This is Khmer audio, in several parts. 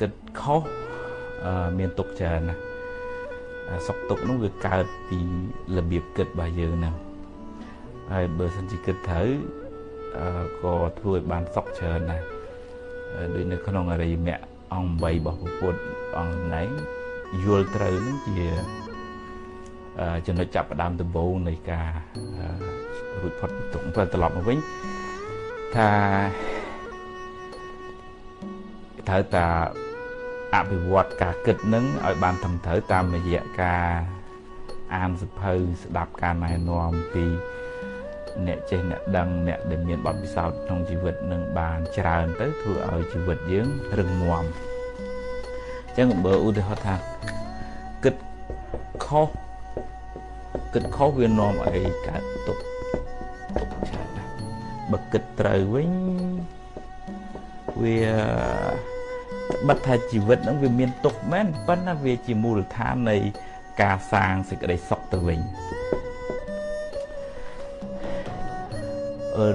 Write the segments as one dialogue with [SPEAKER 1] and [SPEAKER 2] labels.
[SPEAKER 1] គិតខុសមានទុកច្រើនណាសុខទុកនោះវាកើតពីរបៀបគិតរបស់យើងហ្នឹងហើយបើសិនជាគិតត្រូវក៏ធ្វើឲ្យបានសុខច្រើនណាស់ដូចនៅក្នុងអរិយមគ្គអង្គ8របស់ពុទ្ធអង្គណែងយល់ត្រូវនឹងជាចំណុចចាប់ផ្ដើមដំបូងនៃការរួចផុតពីទុក្ខព្រោះត្រឡប់មកវិញថា ត្រូវតាអភិវឌ្ឍការគិតនឹងឲ្យបានត្រឹមត្រូវតាមរយៈការអានសភៅស្ដាប់ការណែនាំពីអ្នកចេះអ្នកដឹងអ្នកដែលមានបទពិសោធន៍ក្នុងជីវិតនឹងបានច្រើនទៅធ្វើឲ្យជីវិតយើងរឹងមាំអញ្ចឹងបើឧទាហរណ៍ថាគិតខុសគិតខុសវានាំឲ្យកើតទុកទុកច្រើនណាស់បើគិតត្រូវវិញវា បិទថាជីវិតហ្នឹងវាមានទុកមែនប៉ុន្តែវាជាមូលដ្ឋាននៃការសាងសេចក្តីសុខទៅវិញ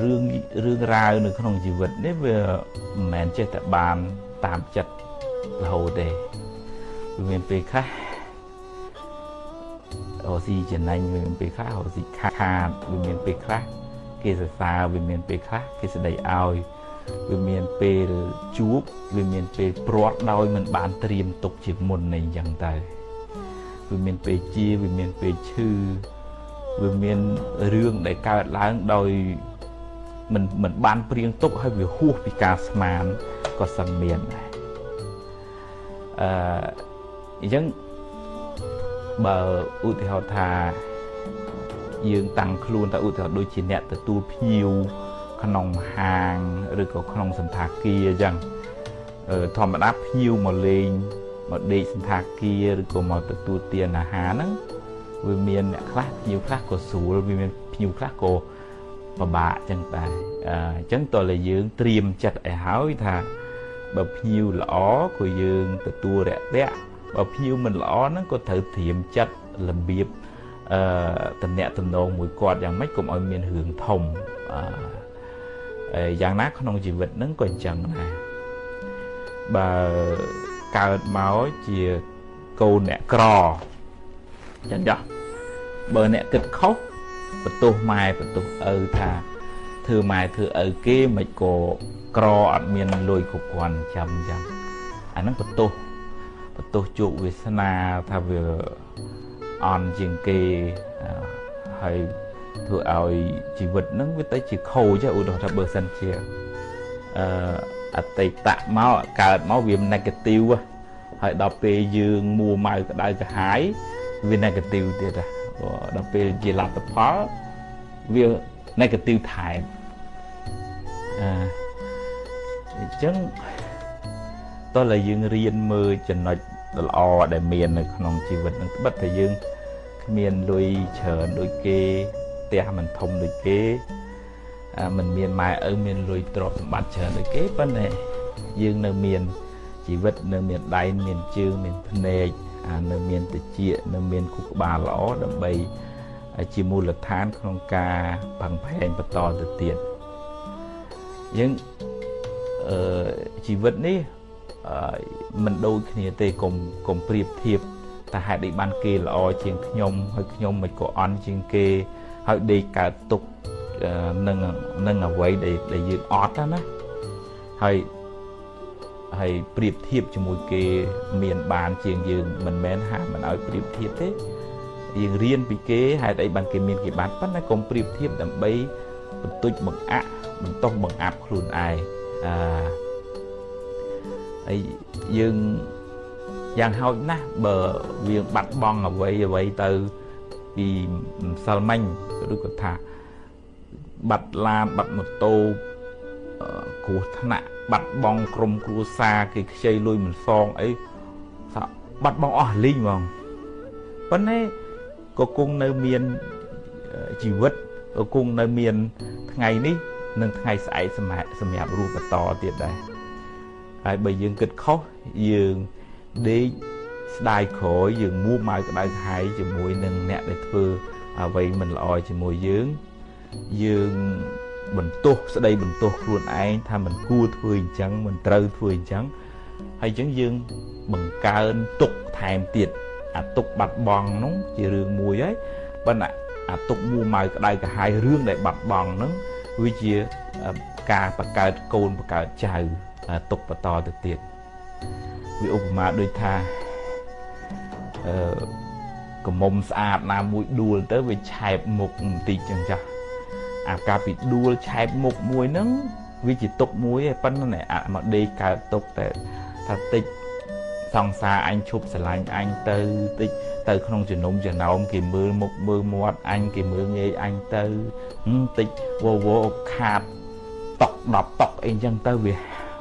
[SPEAKER 1] រឿងរឿងរ៉ាវនៅក្នុងជីវិតនេះវាមិនមែនចេះតែបានតាមចិត្តរហូតទេវាមានពេលខ្លះរស៊ីចំណេញវាមានពេលខ្លះរស៊ីខាតវាមានពេលខ្លះគេសរសើរវាមានពេលខ្លះគេស្ដីឲ្យ វាមានពេលជួបវាមានពេលព្រាត់ដោយមិនបានត្រៀមទុកជាមុននៃអញ្ចឹងទៅវាមានពេលជាវាមានពេលឈឺវាមានរឿងដែលកើតឡើងដោយមិនមិនបានព្រៀងទុកហើយវាហួសពីការស្មានក៏សឹងមានដែរអឺអញ្ចឹងបើឧទាហរណ៍ថាយើងតាំងខ្លួនទៅឧទាហរណ៍ដូចជាអ្នកទទួលភ្ញៀវ ក្នុងហាងឬក៏ក្នុងសន្តាគារអញ្ចឹងធម្មតាភ្ញៀវមកលេងមកដេកសន្តាគារឬក៏មកទទួលទានអាហារហ្នឹងវាមានអ្នកខ្លះភ្ញៀវខ្លះក៏ស្រួលវាមានភ្ញៀវខ្លះក៏ពិបាកអញ្ចឹងដែរអញ្ចឹងតើតែយើងត្រៀមចិត្តឲ្យហើយថាបើភ្ញៀវល្អក៏យើងទទួលរាក់ទាក់បើភ្ញៀវមិនល្អហ្នឹងក៏ត្រូវត្រៀមចិត្តរបៀបអឺតំណាក់តំណងមួយគាត់យ៉ាងម៉េចកុំឲ្យមានរឿងធំអឺ យ៉ាងណាក្នុងជីវិតហ្នឹងក៏អញ្ចឹងដែរបើកើតមកជាកូនអ្នកក្រចឹងចុះបើអ្នកគិតខុសបន្ទោសម៉ែបន្ទោសឪថាធ្វើម៉ែធ្វើឪគេមិនក៏ក្រអត់មានលុយគ្រប់គ្រាន់ចាំអញ្ចឹងអាហ្នឹងបន្ទោសបន្ទោសជោគវាសនាថាវាអន់ជាងគេហើយ ធ្វើឲ្យជីវិតហ្នឹងវាទៅជាខូចឧទាហរណ៍ថាបើសិនជាអឺអតីតមកកើតមកវា negative ហើយដល់ពេលយើងមួម៉ៅក្តៅក្រហាយវា negative ទៀតដល់ពេលជាលទ្ធផលវា negative ថែមអអញ្ចឹងតើយើងរៀនមើលចំណុចល្អដែលមាននៅក្នុងជីវិតនឹងត្បិតតែយើងគ្មានលុយច្រើនដូចគេ ផ្ទះមិនធំដូចគេមិនមានម៉ែឪមានលុយទ្រព្យសម្បត្តិច្រើនដូចគេប៉ុន្តែយើងនៅមានជីវិតនៅមានដៃមានជើងមានភ្នែកនៅមានតិចនៅមានខួរក្បាលល្អដើម្បីជាមូលដ្ឋានក្នុងការផឹងផែងបន្តទៅទៀតយើងអឺជីវិតនេះមិនដូចគ្នាទេកុំកុំប្រៀបធៀបតែហេតុអីបានគេល្អជាងខ្ញុំហើយខ្ញុំមិនក៏អន់ជាងគេ ហើយដេកកើតទុកនឹងនឹងអ្វីដែលដែលយើងអត់ណាហើយហើយប្រៀបធៀបជាមួយគេមានបានជាងយើងមិនមែនហាមមិនឲ្យប្រៀបធៀបទេយើងរៀនពីគេហេតុអីបានគេមានគេបានប៉ុន្តែកុំប្រៀបធៀបដើម្បីបន្ទុចបង្អាក់បន្ទោសបង្អាប់ខ្លួនឯងអឺហើយយើងយ៉ាងហោចណាស់បើវាបាត់បង់អ្វីអ្វីទៅ ពីម្សិលមិញឬក៏ថាបាត់ឡានបាត់ម៉ូតូគ្រោះថ្នាក់បាត់បង់ក្រុមគ្រួសារគេខ្ចីលុយមិនសងអីបាត់បង់អស់លីងហ្មងប៉ុន្តែក៏គង់នៅមានជីវិតក៏គង់នៅមានថ្ងៃនេះនិងថ្ងៃស្អែកសម្រាប់សម្រាប់រស់បន្តទៀតដែរហើយបើយើងគិតខុសយើងដេក ស្ដាយក្រោយយើងមួម៉ៅក្តៅក្រហាយជាមួយនឹងអ្នកដែលធ្វើអ្វីមិនល្អជាមួយយើងយើងបន្ទោសស្ដីបន្ទោសខ្លួនឯងថាមិនគួរធ្វើអញ្ចឹងមិនត្រូវធ្វើអញ្ចឹងហើយអញ្ចឹងយើងបង្កើនទុកថែមទៀតអាទុកបាត់បង់នោះជារឿងមួយហើយប៉ុន្តែអាទុកមួម៉ៅក្តៅក្រហាយរឿងដែលបាត់បង់ហ្នឹងវាជាការបង្កើតកូនបង្កើតចៅទុកបន្តទៅទៀតវាឧបមាដូចថាអឺ កមុំស្អាតណាមួយដួលទៅវាឆែបមុខបន្តិចចឹងចាស់អាការពីដួលឆែបមុខមួយហ្នឹងវាជាទុកមួយឯប៉ុន្តែអាមកដេកកើតទុកតែថាតិចសង្សារអញឈប់ស្រឡាញ់អញទៅតិចទៅក្នុងជំនុំចំណោមគេមើលមុខមើលមាត់អញគេមើលងាយអញទៅតិចវវខាតតុក10តុកអីចឹងទៅវា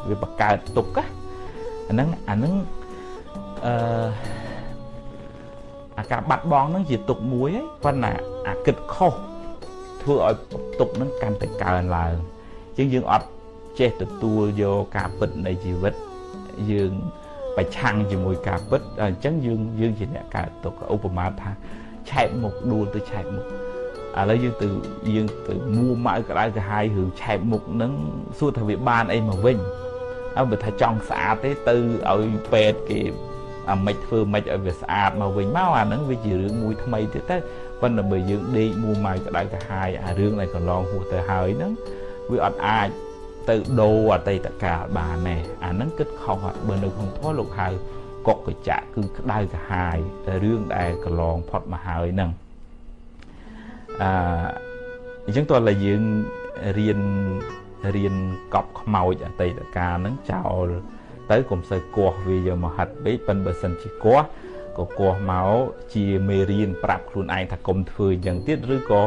[SPEAKER 1] វាបង្កើតទុកណាអាហ្នឹងអាហ្នឹងអឺ អាការបាត់បង់ហ្នឹងជាទុកមួយហើយប៉ុន្តែអាគិតខុសធ្វើឲ្យទុកហ្នឹងកាន់តែកើនឡើងជាងយើងអត់ចេះទទួលយកការពិតនៃជីវិតយើងប្រឆាំងជាមួយការពិតអញ្ចឹងយើងយើងជាអ្នកកើតទុកឧបមាថាឆែកមុខដួលទៅឆែកមុខឥឡូវយើងទៅយើងទៅមួម៉ៅក្តៅក្រហាយរឿងឆែកមុខហ្នឹងសួរថាវាបានអីមកវិញអើបើថាចង់ស្អាតទេទៅឲ្យពេទ្យគេ អាមិនធ្វើមិនឲ្យវាស្អាតមកវិញមកអាហ្នឹងវាជារឿងមួយថ្មីទៀតទៅប៉ុន្តែបើយើងដេកមួម៉ៅក្តៅក្រហាយអារឿងដែលកន្លងហួសទៅហើយហ្នឹងវាអត់អាចទៅដូរអតីតកាលបានទេអាហ្នឹងគិតខុសបើនៅក្នុងធម៌លោកហៅកុកកចៈគឺក្តៅក្រហាយរឿងដែលកន្លងផុតមកហើយហ្នឹងអឺអញ្ចឹងតើឡើយយើងរៀនរៀនកប់ខ្មោចអតីតកាលហ្នឹងចោល ទៅកុំសូវគាស់វាយកមកហាត់ពេកប៉ិនបើសិនជាគាស់ក៏គាស់មកជាមេរៀនប្រាប់ខ្លួនឯងថាកុំធ្វើអញ្ចឹងទៀតឬក៏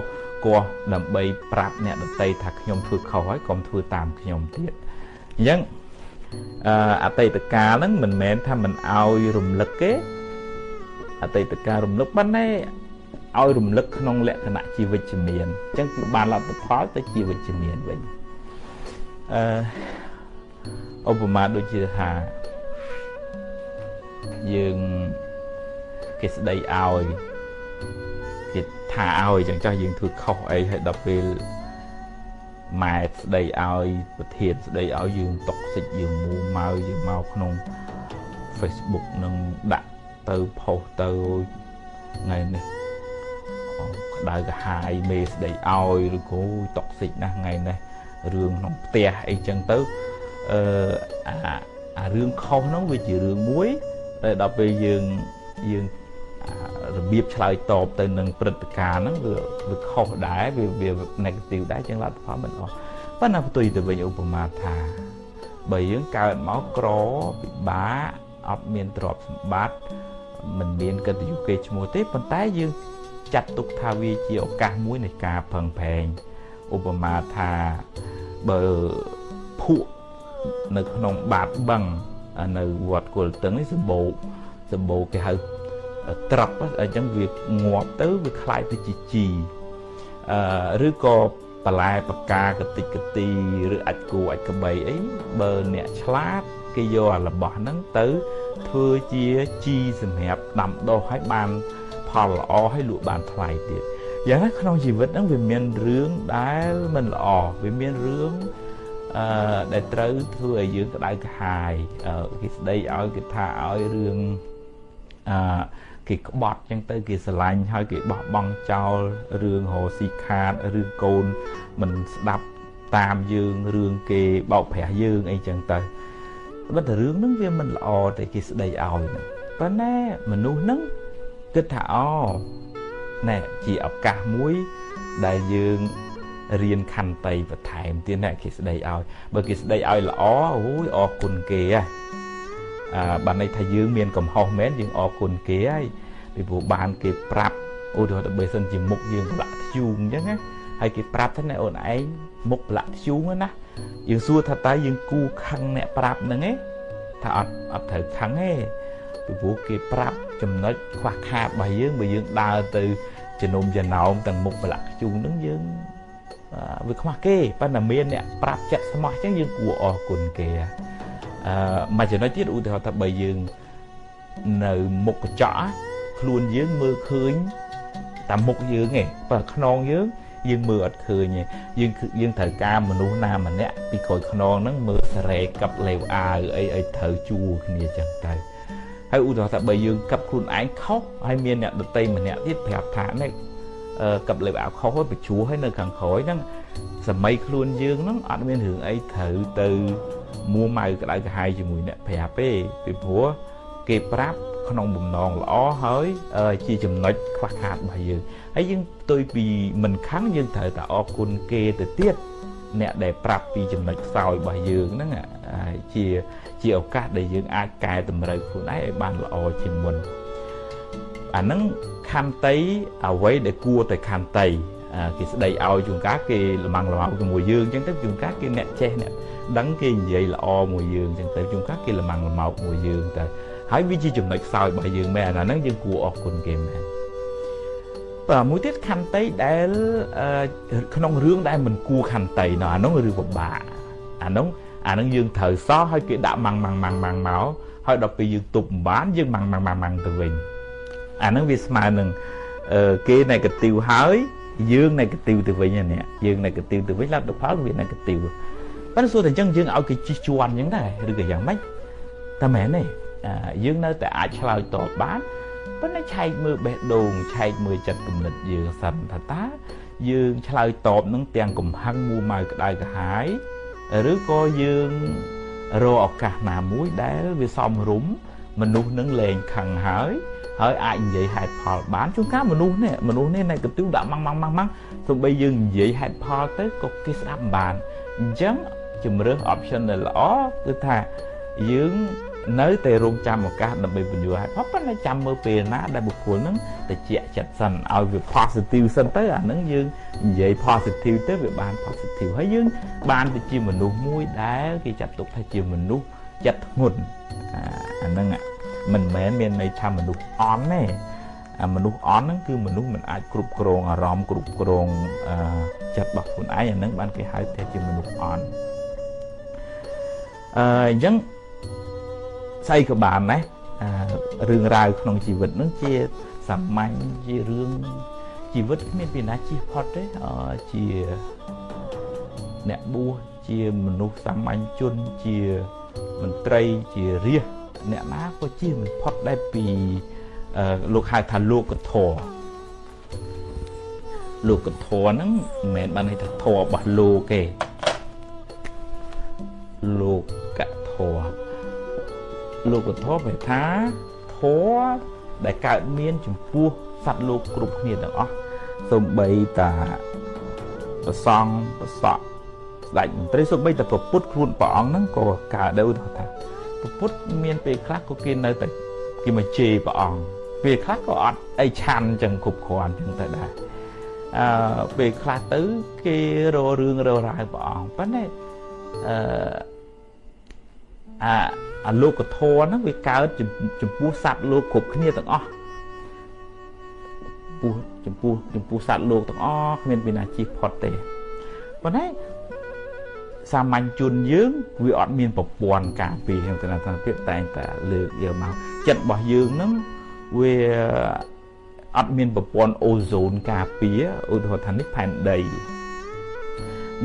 [SPEAKER 1] គាស់ដើម្បីប្រាប់អ្នកដតីថាខ្ញុំធ្វើខុសហើយកុំធ្វើតាមខ្ញុំទៀតអញ្ចឹងអតីតកាលហ្នឹងមិនមែនថាមិនអោយរំលឹកទេអតីតកាលរំលឹកប៉ុន្តែឲ្យរំលឹកក្នុងលក្ខណៈជាវិជ្ជមានអញ្ចឹងគឺបានលទ្ធផលទៅជាវិជ្ជមានវិញអឺ ឧបមាដូចជាថាយើងគេស្ដីឲ្យគេថាឲ្យចឹងចាស់យើងធ្វើខុសអីហើយដល់ពេលម៉ែស្ដីឲ្យប្រធានស្ដីឲ្យយើងតុកសិចយើងមូម៉ៅយើងមកក្នុង Facebook នឹងដាក់ទៅផុសទៅថ្ងៃនេះក្តៅកាហាយមេស្ដីឲ្យឬក៏តុកសិចណាស់ថ្ងៃនេះរឿងក្នុងផ្ទះអីចឹងទៅ អឺអាអារឿងខុសហ្នឹងវាជារឿងមួយតែដល់ពេលយើងយើងរបៀបឆ្លើយតបទៅនឹងព្រឹត្តិការណ៍ហ្នឹងវាវាខុសដែរវាវា negative ដែរជាងលទ្ធផលមិនអស់ប៉ុន្តែផ្ទុយទៅវិញឧបមាថាបើយើងកើតមកក្រពិបាកអត់មានទ្រព្យសម្បត្តិមិនមានកិត្តិយសគេឈ្មោះទេប៉ុន្តែយើងចាត់ទុកថាវាជាឱកាសមួយនៃការផឹងប្រែងឧបមាថាបើភក់ នៅក្នុងបាតបឹងនៅវត្តគុលតឹងនេះសម្បូរសម្បូរគេហៅត្រប់អញ្ចឹងវាងាប់ទៅវាคล้ายទៅជាជីអឺឬក៏បន្លែបកាកតិចកទីឬអាចគូអាចក្បីអីបើអ្នកឆ្លាតគេយកអារបស់ហ្នឹងទៅធ្វើជាជីសម្រាប់ដាំដុះឲ្យបានផលល្អឲ្យលក់បានថ្លៃទៀតយ៉ាងណាក្នុងជីវិតហ្នឹងវាមានរឿងដែលមិនល្អវាមានរឿង អឺដែលត្រូវធ្វើឲ្យយើងក្តៅក្រហាយគេស្ដីឲ្យគេថាឲ្យរឿងអឺគេក្បត់ចឹងទៅគេស្រឡាញ់ហើយគេបោះបង់ចោលរឿងរោស៊ីខាតរឿងកូនមិនស្ដាប់តាមយើងរឿងគេបោកប្រាស់យើងអីចឹងទៅបើតែរឿងហ្នឹងវាមិនល្អតែគេស្ដីឲ្យហ្នឹងប៉ុន្តែមនុស្សហ្នឹងគិតថាអូណែជាឱកាសមួយដែលយើង រៀនខន្តីបន្ថែមទៀតណែគេស្ដីឲ្យបើគេស្ដីឲ្យល្អអូយអរគុណគេហ៎បានន័យថាយើងមានកំហុសមែនយើងអរគុណគេហើយពីព្រោះបានគេប្រាប់ឧទាហរណ៍ទៅបើសិនជាមុខយើងប្រឡាក់ធ្យូងអញ្ចឹងណាហើយគេប្រាប់ថាអូនឯងមុខប្រឡាក់ធ្យូងណាយើងសួរថាតើយើងគូខឹងអ្នកប្រាប់ហ្នឹងឯងថាអត់អត់ត្រូវខឹងទេពីព្រោះគេប្រាប់ចំណុចខ្វះខាតរបស់យើងបើយើងដើរទៅជំនុំចំណោមទាំងមុខប្រឡាក់ធ្យូងហ្នឹងយើង វាខ្វះគេប៉ុន្តែមានអ្នកប្រាប់ចិត្តស្មោះអញ្ចឹងយើងគួរអរគុណគេអឺមួយចំណុចទៀតឧទាហរណ៍ថាបើយើងនៅមុខកញ្ចក់ខ្លួនយើងមើលឃើញតាមមុខយើងឯងបើខ្នងយើងយើងមើលអត់ឃើញទេយើងយើងត្រូវការមនុស្សណាម្នាក់ពីក្រោយខ្នងហ្នឹងមើលសារ៉េកັບលេវអាវអីអីត្រូវជួគ្នាចឹងទៅហើយឧទាហរណ៍ថាបើយើងកັບខ្លួនឯងខុសហើយមានអ្នកដតីម្នាក់ទៀតប្រាប់ថានេះ កັບលេវអាវខុសហើយបញ្ជួហើយនៅខាងក្រោយហ្នឹងសម័យខ្លួនយើងហ្នឹងអត់មានរឿងអីត្រូវទៅមួម៉ៅក្តៅក្រហាយជាមួយអ្នកប្រាប់ទេពីព្រោះគេប្រាប់ក្នុងបំណងល្អហើយជាចំណុចខ្វះខាតរបស់យើងហើយយើងផ្ទុយពីមិនខឹងយើងត្រូវតែអរគុណគេទៅទៀតអ្នកដែលប្រាប់ពីចំណុចខ្សោយរបស់យើងហ្នឹងជាជាឱកាសដែលយើងអាចកែតម្រូវខ្លួនឯងឲ្យបានល្អជាងមុន អាហ្នឹងខន្តីអ្វីដែលគួរតែខន្តីគេស្ដីឲ្យជួនកាលគេលំងលំអោជាមួយយើងអញ្ចឹងទៅជួនកាលគេអ្នកចេះអ្នកដឹងគេនិយាយល្អមួយយើងអញ្ចឹងទៅជួនកាលគេលំងលំអោមួយយើងទៅហើយវាជាចំណុចខ្សោយរបស់យើងមែនអាហ្នឹងយើងគួរអរគុណគេមែនបាទមួយទៀតខន្តីដែលក្នុងរឿងដែលមិនគួរខន្តីណោះអានោះរឿងពិបាកអានោះអានឹងយើងត្រូវសោះឲ្យគេដាក់ម៉ាំងម៉ាំងម៉ាំងម៉ាំងមកហើយដល់ពេលយើងទប់មិនបានយើងម៉ាំងម៉ាំងម៉ាំងម៉ាំងទៅវិញ អានឹងវាស្មើនឹងគេ negative ហើយយើង negative ទៅវិញនេះយើង negative ទៅវិញលទ្ធផលវា negative ប៉ុន្តែសួរតែអញ្ចឹងយើងឲ្យគេជិះជាន់អញ្ចឹងដែរឬក៏យ៉ាងម៉េចតែមែនទេយើងនៅតែអាចឆ្លើយតបបានប៉ុន្តែឆែកមើលបេះដូងឆែកមើលចិត្តគំនិតយើងសិនថាតើយើងឆ្លើយតបនឹងទាំងកំហឹងមួម៉ៅក្តៅក្រហាយឬក៏យើងរកឱកាសណាមួយដែលវាសមរម្យមនុស្សនឹងលែងខឹងហើយ ហើយអាចនិយាយហេតុផលបានជួនកាលមនុស្សនេះមនុស្សនេះនៅកន្ទិវដាក់ម៉ាំងម៉ាំងម៉ាំងម៉ាំងទោះបីយើងនិយាយហេតុផលទៅក៏គេស្ដាប់មិនបានអញ្ចឹងជំរើស option ដែលល្អគឺថាយើងនៅតែរងចាំឱកាសដើម្បីបញ្យល់ហេតុផលប៉ុន្តែចាំមើលពេលណាដែលបុគ្គលនឹងតិចចិត្តសិនឲ្យវា positive សិនទៅអានឹងយើងនិយាយ positive ទៅវាបាន positive ហើយយើង បានទៅជាមនុស្សមួយដែលគេចាត់ទុកថាជាមនុស្សចិត្តធ្ងន់អានឹង មិនមែនមានន័យថាមនុស្សអន់ទេអាមនុស្សអន់ហ្នឹងគឺមនុស្សមិនអាចគ្រប់គ្រងអារម្មណ៍គ្រប់គ្រងចិត្តរបស់ខ្លួនឯងអាហ្នឹងបានគេហៅថាជាមនុស្សអន់អឺអញ្ចឹងស្អីក៏បានដែររឿងរ៉ាវក្នុងជីវិតនឹងជាសាមញ្ញជារឿងជីវិតគ្មានពីណាជិះផុតទេជាអ្នកបួសជាមនុស្សសាមញ្ញជនជាមន្ត្រីជារាជ អ្នកណាក៏ជិះមិនផុតដែរពីលោកហៅថាលោកធរលោកធរហ្នឹងមិនមែនបានន័យថាធររបស់លោកទេលោកធរលោកធម៌បែថាធម៌ដែលកើតមានចំពោះសត្វលោកគ្រប់គ្នាទាំងអស់សូម្បីតាប្រសង់ប្រសក់ស្ដេចមន្ត្រីសូម្បីតែប្រពុតខ្លួនព្រះអង្គហ្នឹងក៏កើតដែរថា ប្រពុតមានពេលខ្លះក៏គេនៅតែគេមកជេរព្រះអង្គពេលខ្លះក៏អត់អីឆាន់ចឹងគ្រប់គ្រាន់ចឹងទៅដែរអឺពេលខ្លះទៅគេរករឿងរករាវព្រះអង្គប៉ុន្តែអឺអាអាលោកធម៌ហ្នឹងវាកើតចំពោះសត្វលោកគ្រប់គ្នាទាំងអស់ពោះចំពោះចំពោះសត្វលោកទាំងអស់គ្មានពីណាជិះផុតទេប៉ុន្តែ សាមញ្ញជនយើងវាអត់មានប្រព័ន្ធការពារហ្នឹងទៅតាមភាពតែងតែលើកយកមកចិត្តរបស់យើងហ្នឹងវាអត់មានប្រព័ន្ធអូហ្សូនការពារឧទាហរណ៍ថានេះផែនដី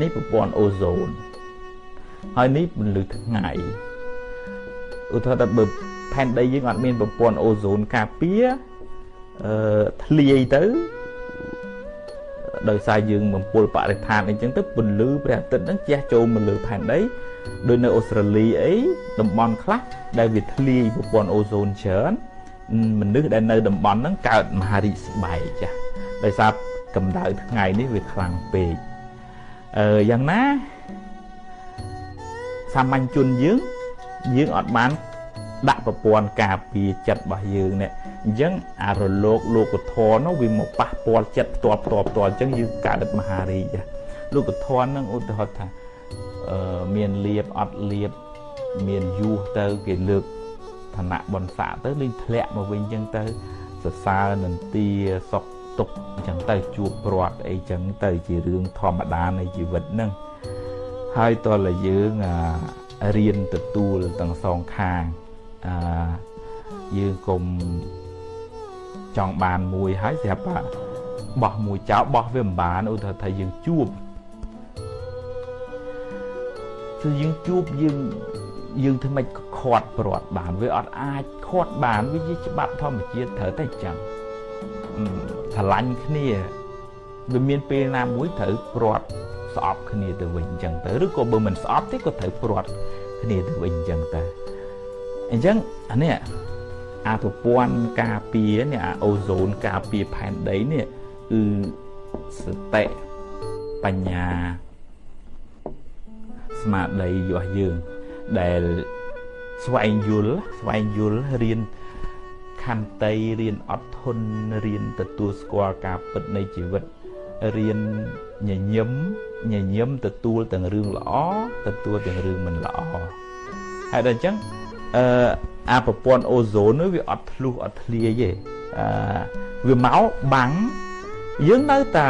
[SPEAKER 1] នេះប្រព័ន្ធអូហ្សូនហើយនេះពន្លឺថ្ងៃឧទាហរណ៍ថាបើផែនដីយើងអត់មានប្រព័ន្ធអូហ្សូនការពារអឺធ្លាយទៅ ដោយសារយើងបំពុលបរិស្ថានអីចឹងទៅពន្លឺព្រះអាទិត្យហ្នឹងជះចូលមកលើផែនដីដោយនៅអូស្ត្រាលីអីតំបន់ខ្លះដែលវាធ្លាយប្រព័ន្ធអូโซនច្រើនមនុស្សដែលនៅតំបន់ហ្នឹងកើតមហារីកស្បែកចាស់ដោយសារកម្ដៅថ្ងៃនេះវាខ្លាំងពេកអឺយ៉ាងណាសាមញ្ញជនយើងយើងអត់បានដាក់ប្រព័ន្ធការពារចិត្តរបស់យើងនេះ អញ្ចឹងអារលកលោកធរនោះវាមកប៉ះពាល់ចិត្តផ្ទាល់ផ្ទាល់ផ្ទាល់អញ្ចឹងយើងកើតមហារីកលោកធរនឹងឧទាហរណ៍ថាអឺមានលៀបអត់លៀបមានយូសទៅគេលើកឋានៈបនស័កទៅលេងធ្លាក់មកវិញអញ្ចឹងទៅសរសើរនន្ទាសុខទុកអញ្ចឹងទៅជួបព្រាត់អីចឹងទៅជារឿងធម្មតានៃជីវិតហ្នឹងហើយតើយើងអារៀនទទួលទាំងសងខាងអឺយើងកុំ ចង់បានមួយហើយស្រាប់ថាបោះមួយចោលបោះវាមិនបានឧទាហរណ៍ថាយើងជួបគឺយើងជួបយើងយើងធ្វើម៉េចខាត់ព្រាត់បានវាអត់អាចខាត់បានវាជាច្បាប់ធម្មជាតិត្រូវតែចឹងស្រឡាញ់គ្នាវាមានពេលណាមួយត្រូវព្រាត់ស្អប់គ្នាទៅវិញអញ្ចឹងទៅឬក៏បើមិនស្អប់ទេក៏ត្រូវព្រាត់គ្នាទៅវិញអញ្ចឹងទៅអញ្ចឹងអានេះ អាប្រព័ន្ធការពារនេះអាអូសូនការពារផែនដីនេះគឺសតិបញ្ញាស្មារតីរបស់យើងដែលស្វែងយល់ស្វែងយល់រៀនខន្តីរៀនអត់ធន់រៀនទទួលស្គាល់ការពិតនៃជីវិតរៀនញញឹមញញឹមទទួលទាំងរឿងល្អទទួលទាំងរឿងមិនល្អហើយដល់អញ្ចឹង អឺអាប្រព័ន្ធអូโซននោះវាអត់ធ្លុះអត់ធ្លាយទេអឺវាមកបាំងយើងនៅតែ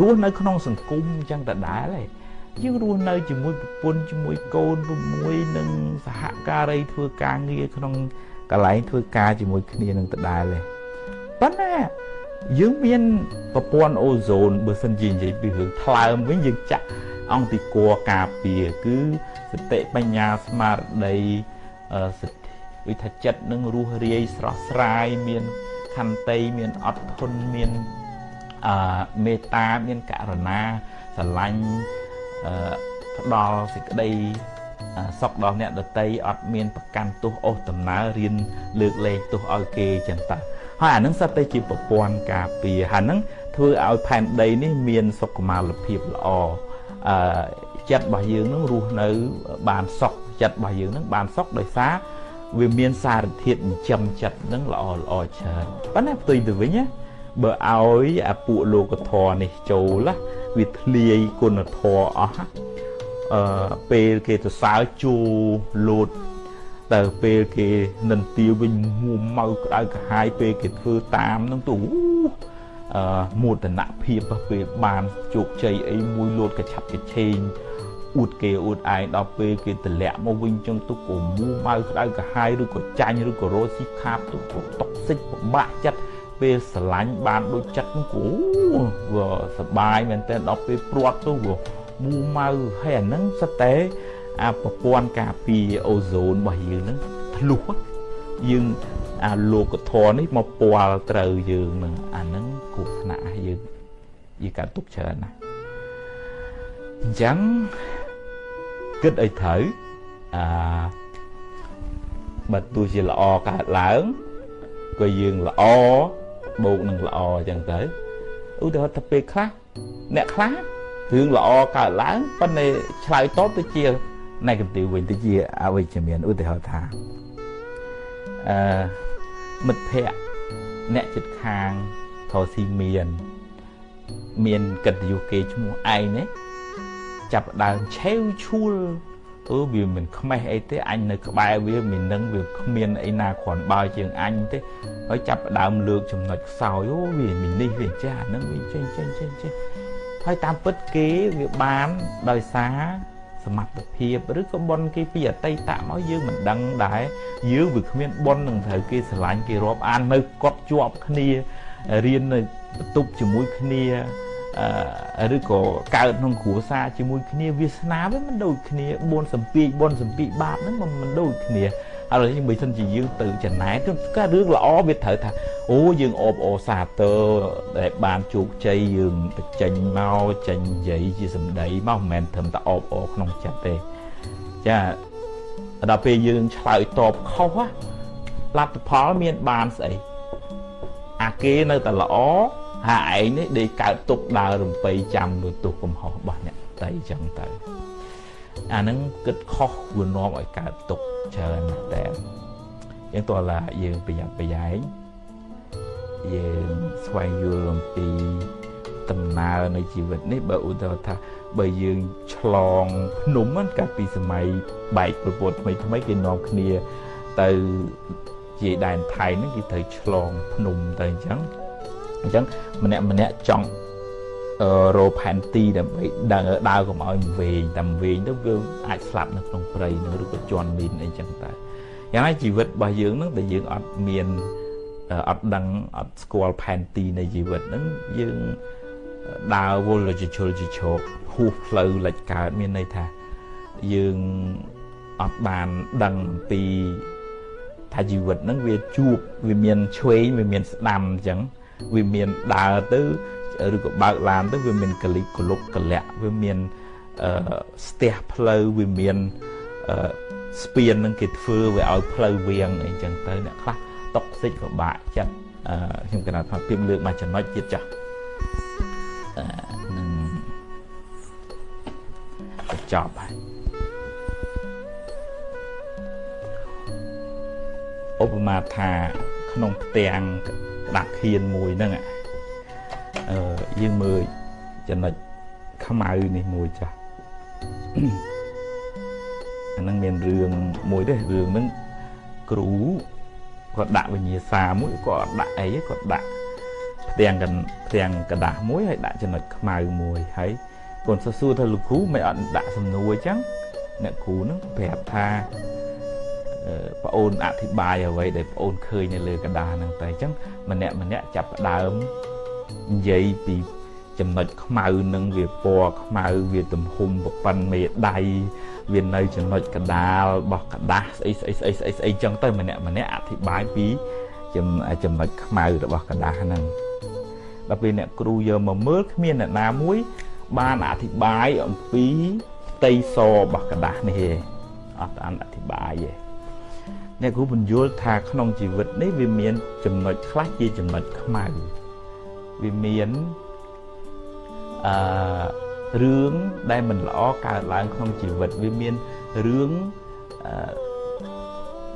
[SPEAKER 1] រស់នៅក្នុងសង្គមអញ្ចឹងដដែលឯងយើងរស់នៅជាមួយប្រពន្ធជាមួយកូនជាមួយនឹងសហការីធ្វើការងារក្នុងកន្លែងធ្វើការជាមួយគ្នានឹងដដែលឯងប៉ុន្តែយើងមានប្រព័ន្ធអូโซនបើសិនជានិយាយពីរឿងថ្លើមវិញយើងចាក់អង្គទីគរការពារគឺសតិបញ្ញាស្មារតី សិទ្ធិវិថាចិត្តនឹងរស់រាយស្រស់ស្រាយមានខន្តីមានអត់ធន់មានអឺមេត្តាមានករណាស្រឡាញ់អឺផ្ដល់សេចក្តីសុខដល់អ្នកដតីអត់មានប្រកាន់ទោសអូសដំណើររៀនលើកលែងទោសឲ្យគេចឹងតើហើយអានឹងសត្វតែជាប្រព័ន្ធការពារហើយនឹងធ្វើឲ្យផែនដីនេះមានសុខុមាលភាពល្អអឺចិត្តរបស់យើងនឹងរស់នៅបានសុខ ចិត្តរបស់យើងនឹងបានសុខដោយសារវាមានសារធាតុចិញ្ចឹមចិត្តនឹងល្អល្អច្រើនប៉ុន្តែផ្ទុយទៅវិញណាបើឲ្យអាពួកលោកធរនេះចូលណាវាធ្លាយគុណធម៌អស់អឺពេលគេទៅសើជូលោតទៅពេលគេនិន្ទាវិញមួម៉ៅក្តៅក្រហាយពេលគេធ្វើតាមនឹងទៅអឺមោទនភាពពេលបានជោគជ័យអីមួយលោតកឆាប់កឆេង អួតគេអួតឯងដល់ពេលគេតម្លាក់មកវិញចឹងទៅក៏មួម៉ៅក្តៅក្រហាយឬក៏ចាញ់ឬក៏រោស៊ីខាបទៅក៏តុកសិចពិបាកចិត្តពេលស្រឡាញ់បានដូចចិត្តនោះគូវាសបាយមែនតើដល់ពេលព្រាត់ទៅវាមូម៉ៅហើយអាហ្នឹងសិតតែអាប្រព័ន្ធការពារអូโซនរបស់យើងហ្នឹងធ្លុះយើងអាលោកធរនេះមកពាល់ត្រូវយើងនឹងអាហ្នឹងគ្រោះថ្នាក់យើងយើងកើតទុកច្រើនណាស់អញ្ចឹង គិតឲ្យត្រូវអាបើទោះជាល្អកើតឡើងក៏យើងល្អបូកនឹងល្អអញ្ចឹងទៅឧទាហរណ៍ថាពេលខ្លះអ្នកខ្លះរឿងល្អកើតឡើងប៉ុន្តែឆ្លើយតបទៅជា negative វិញទៅជាអវិជ្ជមានឧទាហរណ៍ថាអឺមិត្តភ័ក្តិអ្នកចិត្តខាងថោស៊ីមាន មានកិត្តិយសគេឈ្មោះឯងនេះ ចាប់ដើមឆេវឈួលអឺវាមិនខ្មេះអីទេអញនៅក្បែរវាមាននឹងវាគ្មានអីណាគ្រាន់បើជាងអញទេហើយចាប់ដើមលើកចំណុចខ្សោយអូវាមាននេះវាចាស់ហ្នឹងវាចេញចេញចេញចេញហើយតាមពិតគេវាបានដោយសារសមត្ថភាពឬក៏ប៉ុនគេពីអតីតមកយើងមិនដឹងដែរយើងវាគ្មានប៉ុននឹងត្រូវគេស្រឡាញ់គេរាប់អាននៅកត់ជាប់គ្នារៀននៅបន្ទប់ជាមួយគ្នា ឬក៏កើតក្នុងគ្រួសារជាមួយគ្នាវាសនាវាមិនដូចគ្នាបួនសំពីបួនសំពីបាបហ្នឹងមិនដូចគ្នាហើយបើមិនជាយើងទៅចំណែកក៏រឿងល្អវាត្រូវថាអូយើងអបអសាទរដែលបានជោគជ័យយើងបញ្ចេញមកចេញនិយាយជាសម្ដីមកមិនមែនត្រឹមតែអបអក្នុងចិត្តទេចាដល់ពេលយើងឆ្លើយតបខុសលទ្ធផលមានបានស្អីអាគេនៅតែល្អ ហើយឯងនេះដេកកើតទុកដើររំពៃចាំលើទុកកំហុសរបស់អ្នកតៃចឹងទៅអាហ្នឹងគិតខុសវានាំឲ្យកើតទុកច្រើនណាស់តែយើងតើឡាយើងប្រយ័ត្នប្រយែងយើងស្វែងយល់អំពីដំណើរនៃជីវិតនេះបើឧទាហរណ៍ថាបើយើងឆ្លងភ្នំហ្នឹងកាលពីសម័យបែកប្រពន្ធថ្មីថ្មីគេនាំគ្នាទៅជាដែនថៃហ្នឹងគេត្រូវឆ្លងភ្នំទៅអញ្ចឹង អញ្ចឹងម្នាក់ម្នាក់ចង់រោផែនទីដើម្បីដើរដើរកុំឲ្យវែងតែវែងទៅវាអាចស្លាប់នៅក្នុងព្រៃនឹងឬក៏ជន់មីនអីចឹងតែយ៉ាងណាជីវិតរបស់យើងនឹងតែយើងអត់មានអត់ដឹងអត់ស្គាល់ផែនទីនៃជីវិតហ្នឹងយើងដើរវល់ជាជលជាឈោកហួសផ្លូវលិចកើតមានន័យថាយើងអត់បានដឹងពីថាជីវិតហ្នឹងវាជួបវាមានឆ្វេងវាមានស្ដាំអញ្ចឹង វាមានដើរទៅឬក៏បើកឡានទៅវាមានកលិកកលុកកលាក់វាមានអឺស្ទះផ្លូវវាមានអឺស្ពាននឹងគេធ្វើវាឲ្យផ្លូវវៀងអីចឹងទៅអ្នកខ្លះតុកសិចក៏បាក់ចិត្តអឺខ្ញុំកណាត់ថាពីលើកមកចំណុចទៀតចាស់នឹងចប់ហើយឧបមាថាក្នុងផ្ទាំង ដាក់ខៀនមួយហ្នឹងអឺយើងមើលចំណុចខ្មៅនេះមួយចាស់អាហ្នឹងមានរឿងមួយទេរឿងហ្នឹងគ្រូគាត់ដាក់វិញ្ញាសាមួយគាត់ដាក់អីគាត់ដាក់ផ្ទាំងកផ្ទាំងกระดาษមួយហើយដាក់ចំណុចខ្មៅមួយហើយកូនសិស្សសួរថាលោកគ្រូមិនអត់ដាក់សំណួរអញ្ចឹងអ្នកគ្រូនឹងប្រាប់ថា ប្អូនអធិប្បាយអ្វីដែលប្អូនឃើញនៅលើกระดาษហ្នឹងតែអញ្ចឹងម្នាក់ម្នាក់ចាប់ផ្ដើមនិយាយពីចំណុចខ្មៅនឹងវាពណ៌ខ្មៅវាទំហំប្រប៉ិនមេដៃវានៅចំណុចកដាលរបស់กระดาษស្អីស្អីស្អីស្អីស្អីចឹងទៅម្នាក់ម្នាក់អធិប្បាយពីចំណុចខ្មៅរបស់กระดาษហ្នឹងដល់ពេលអ្នកគ្រូយកមកមើលគ្មានអ្នកណាមួយ បានអធិប្បាយអំពីផ្ទៃសរបស់กระดาษនេះទេអត់បានអធិប្បាយទេ អ្នកគ្រូបញ្យល់ថាក្នុងជីវិតនេះវាមានចំណុចខ្លះជាចំណុចខ្មៅវាមានអឺរឿងដែលមិនល្អកើតឡើងក្នុងជីវិតវាមានរឿងអឺ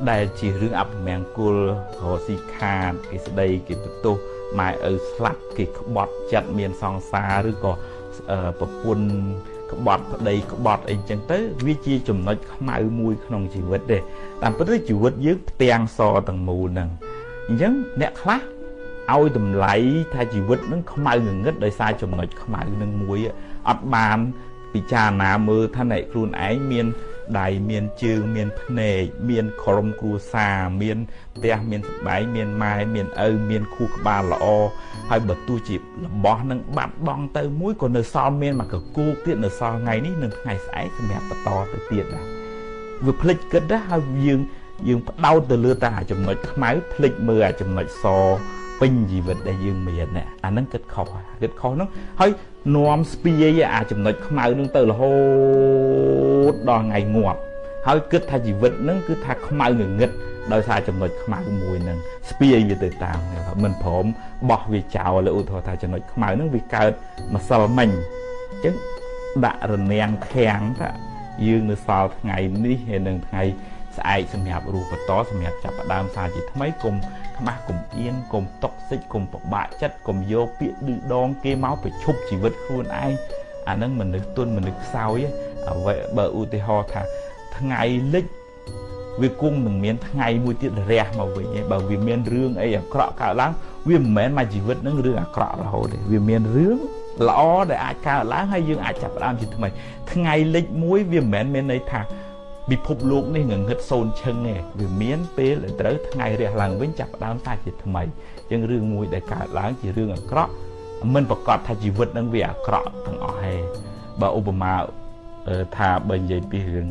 [SPEAKER 1] ដែលជារឿងអពមង្គលរស៊ីខាតគេស្ដីគេបន្ទោសម៉ែឪស្លាប់គេក្បត់ចិត្តមានសង្សារឬក៏ប្រពន្ធ ក្បត់ប្តីក្បត់អីចឹងទៅ វាជាចំណុចខ្មៅមួយក្នុងជីវិតទេតាមពិតទៅជីវិតយើងផ្ទាំងសទាំងមូលហ្នឹងអញ្ចឹងអ្នកខ្លះឲ្យតម្លៃថាជីវិតនឹងខ្មៅងងឹតដោយសារចំណុចខ្មៅនឹងមួយអត់បានពិចារណាមើលថាអ្នកខ្លួនឯងមាន ដៃមានជើងមានភ្នែកមានក្រុមគ្រួសារមានផ្ទះមានសម្បែងមានម៉ែមានឪមានខួរក្បាលល្អហើយបើទោះជារបស់នឹងបាត់បង់ទៅមួយក៏នៅសល់មានមកកគូទៀតនៅសល់ថ្ងៃនេះនិងថ្ងៃស្អែកសម្រាប់បន្តទៅទៀតដែរវាភ្លេចគិតដែរហើយយើងយើងផ្ដោតទៅលើតែចំណុចខ្មៅភ្លេចមើលអាចំណុចស ពេញជីវិតដែលយើងមានអាហ្នឹងគិតខុសគិតខុសហ្នឹងហើយនាំស្ពាយអាចំណុចខ្មៅហ្នឹងទៅរហូតដល់ថ្ងៃងាប់ហើយគិតថាជីវិតហ្នឹងគឺថាខ្មៅងងឹតដោយសារចំណុចខ្មៅមួយហ្នឹងស្ពាយវាទៅតាមមិនព្រមបោះវាចោលឧទាហរណ៍ថាចំណុចខ្មៅហ្នឹងវាកើតម្សិលមិញអញ្ចឹងដាក់រនាំងខាំងថាយើងនៅសល់ថ្ងៃនេះហើយនឹងថ្ងៃ ស្អែកសម្រាប់រូបបន្តសម្រាប់ចាប់ផ្ដើមសារជាថ្មីគុំខ្មាស់គុំអៀនគុំតុកសិចគុំពិបាកចិត្តគុំយកពាក្យឌឺដងគេមកប្រឈប់ជីវិតខ្លួនឯងអានឹងមនុស្សទុនមនុស្សខ្សោយអ្វីបើឧទាហរណ៍ថាថ្ងៃលិចវាគង់នឹងមានថ្ងៃមួយទៀតរះមកវិញឯងបើវាមានរឿងអីអាក្រក់កើតឡើងវាមិនមែនមកជីវិតនឹងរឿងអាក្រក់រហូតទេវាមានរឿងល្អដែលអាចកើតឡើងហើយយើងអាចចាប់ផ្ដើមជាថ្មីថ្ងៃលិចមួយវាមិនមែនមានន័យថា ពិភពលោកនេះងងឹតសូនឈឹងទេវាមានពេលដែលត្រូវថ្ងៃរះឡើងវិញចាប់ផ្ដើមសាជាថ្មីជាងរឿងមួយដែលកើតឡើងជារឿងអាក្រក់មិនប្រកាសថាជីវិតនឹងវាអាក្រក់ទាំងអស់ទេបើឧបមាថាបើនិយាយពីរឿង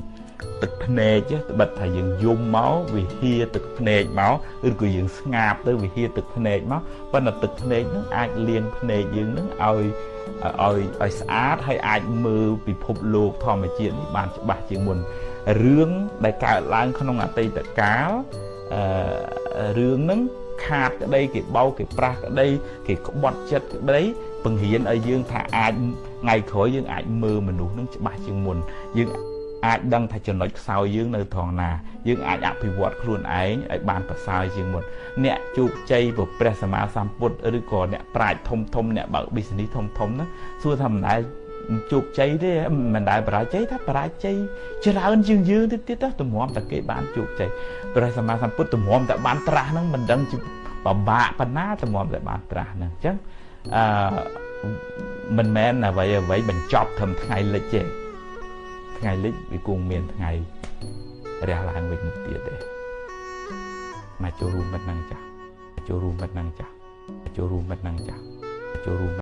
[SPEAKER 1] ទឹកភ្នែកត្បិតថាយើងយំមកវាហៀទឹកភ្នែកមកឬក៏យើងស្ងាបទៅវាហៀទឹកភ្នែកមកប៉ុន្តែទឹកភ្នែកនឹងអាចលាងភ្នែកយើងនឹងឲ្យឲ្យឲ្យស្អាតហើយអាចមើលពិភពលោកធម្មជាតិនេះបានច្បាស់ជាងមុន រឿងដែលកើតឡើងក្នុងអតីតកាលអឺរឿងហ្នឹងខាតក្តីគេបោកគេប្រាស់ក្តីគេក្បត់ចិត្តក្តីបង្រៀនឲ្យយើងថាអាចថ្ងៃក្រោយយើងអាចមើលមនុស្សនឹងច្បាស់ជាងមុនយើងអាចដឹងថាចំណុចខ្សោយយើងនៅត្រង់ណាយើងអាចអភិវឌ្ឍខ្លួនឯងឲ្យបានប្រសើរជាងមុនអ្នកជោគជ័យព្រះសម្មាសម្ពុទ្ធឬក៏អ្នកប្រាជ្ញធំធំអ្នកបើក business ធំធំហ្នឹងសួរថាមិនដែល ជោគជ័យទេមិនដែលបរាជ័យថាបរាជ័យច្រើនជាងយើងទៀតទៀតតម្រាំតែគេបានជោគជ័យព្រះសម្មាសម្ពុទ្ធតម្រាំតែបានត្រាស់ហ្នឹងមិនដឹងជាពិបាកប៉ុណ្ណាតម្រាំតែបានត្រាស់ហ្នឹងអញ្ចឹងអឺមិនមែនអ្វីអ្វីបញ្ចប់ត្រឹមថ្ងៃលិចទេថ្ងៃលិចវាគង់មានថ្ងៃរះឡើងវិញទៀតទេមកចូលរួមប៉ុណ្ណឹងចាស់ចូលរួមប៉ុណ្ណឹងចាស់ចូលរួមប៉ុណ្ណឹងចាស់ចូលរួម